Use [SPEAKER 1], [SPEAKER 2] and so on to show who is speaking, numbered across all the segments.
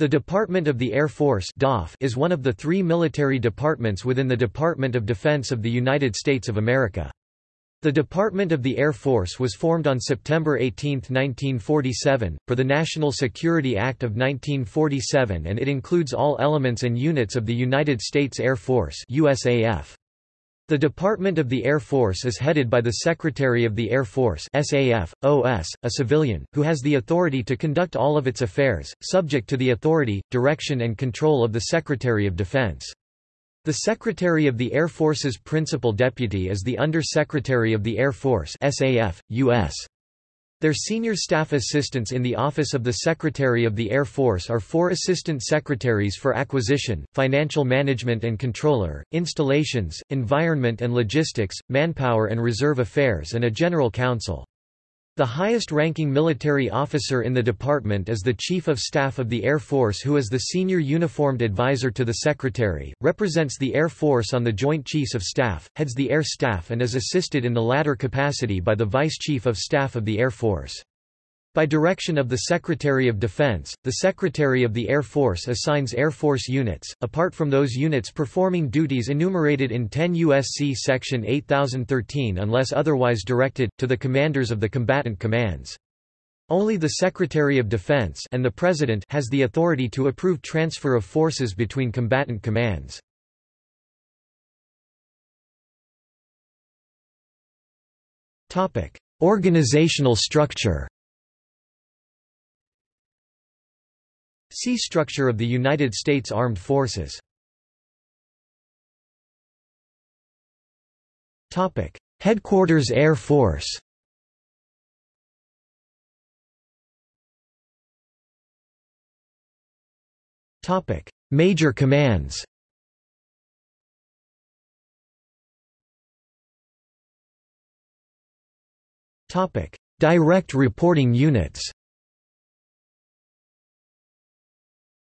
[SPEAKER 1] The Department of the Air Force is one of the three military departments within the Department of Defense of the United States of America. The Department of the Air Force was formed on September 18, 1947, for the National Security Act of 1947 and it includes all elements and units of the United States Air Force USAF. The Department of the Air Force is headed by the Secretary of the Air Force SAF, OS, a civilian, who has the authority to conduct all of its affairs, subject to the authority, direction and control of the Secretary of Defense. The Secretary of the Air Force's principal deputy is the Under-Secretary of the Air Force SAF, US. Their senior staff assistants in the Office of the Secretary of the Air Force are four Assistant Secretaries for Acquisition, Financial Management and Comptroller, Installations, Environment and Logistics, Manpower and Reserve Affairs and a General Counsel. The highest-ranking military officer in the department is the Chief of Staff of the Air Force who is the senior uniformed advisor to the Secretary, represents the Air Force on the Joint Chiefs of Staff, heads the Air Staff and is assisted in the latter capacity by the Vice Chief of Staff of the Air Force. By direction of the Secretary of Defense, the Secretary of the Air Force assigns Air Force units, apart from those units performing duties enumerated in 10 U.S.C. Section 8013 unless otherwise directed, to the commanders of the combatant commands. Only the Secretary of Defense and the President has the authority to approve transfer of forces between combatant commands. Organizational structure See Structure of the United States Armed Forces. Topic: Headquarters Air Force. Topic: Major commands. Topic: Direct reporting units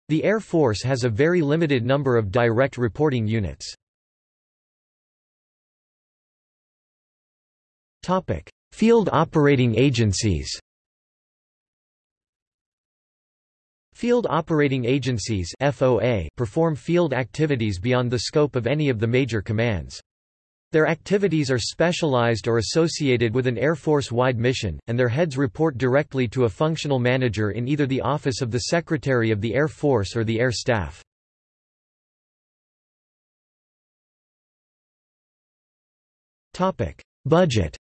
[SPEAKER 1] The Air Force has a very limited number of direct reporting units. Field operating agencies Field operating agencies FOA perform field activities beyond the scope of any of the major commands. Their activities are specialized or associated with an Air Force-wide mission, and their heads report directly to a functional manager in either the Office of the Secretary of the Air Force or the Air Staff. Budget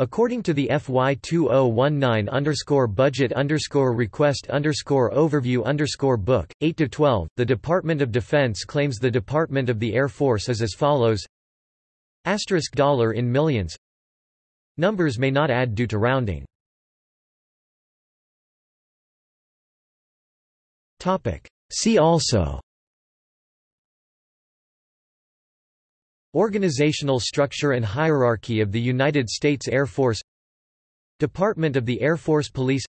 [SPEAKER 1] According to the FY 2019 underscore budget request overview book, 8 to 12, the Department of Defense claims the Department of the Air Force is as follows. Asterisk dollar in millions. Numbers may not add due to rounding. See also Organizational structure and hierarchy of the United States Air Force Department of the Air Force Police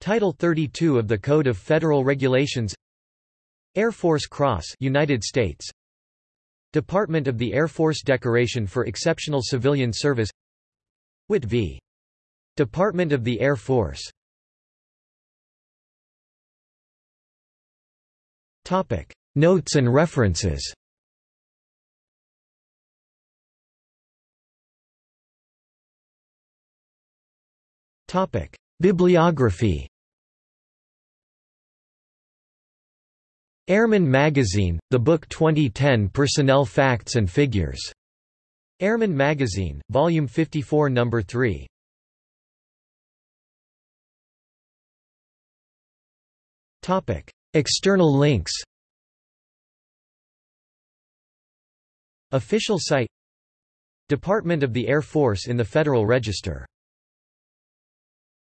[SPEAKER 1] Title 32 of the Code of Federal Regulations Air Force Cross United States Department of the Air Force Decoration for Exceptional Civilian Service Witt v. Department of the Air Force Notes and references Bibliography Airman Magazine, the book 2010 Personnel Facts and Figures. Airman Magazine, Volume 54 No. 3. External links Official site Department of the Air Force in the Federal Register